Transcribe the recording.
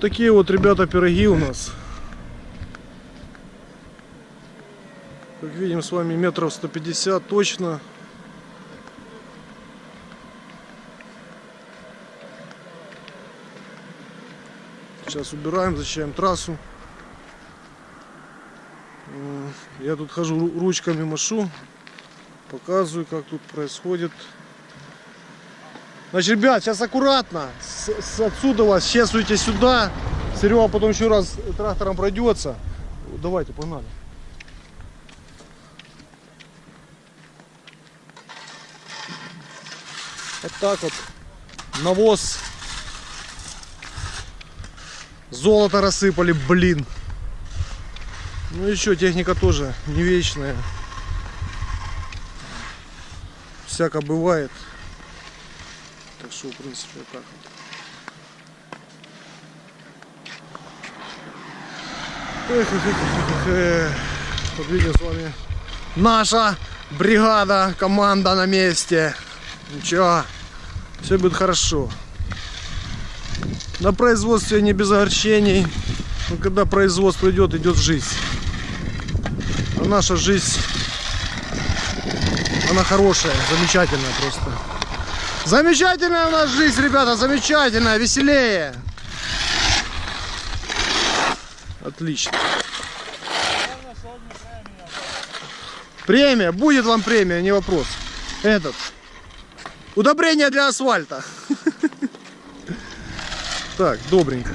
такие вот, ребята, пироги у нас. Как видим, с вами метров 150 точно. Сейчас убираем, зачищаем трассу. Я тут хожу ру- ручками машу, показываю, как тут происходит. Значит, ребят, сейчас аккуратно. С, с отсюда вас чесуйте сюда. Серега потом еще раз трактором пройдется. Давайте, погнали. Вот так вот. Навоз. Золото рассыпали, блин. Ну еще техника тоже не вечная. Всяко бывает. Так что, в принципе, вот. Эх, эх, эх, эх, эх. Вот видим с вами наша бригада, команда на месте. Ничего, все будет хорошо. На производстве не без огорчений. Но когда производство идет, идет жизнь. А наша жизнь, она хорошая, замечательная просто. Замечательная у нас жизнь, ребята, замечательная, веселее. Отлично. Премия, будет вам премия, не вопрос. Этот. Удобрение для асфальта. Так, добренько.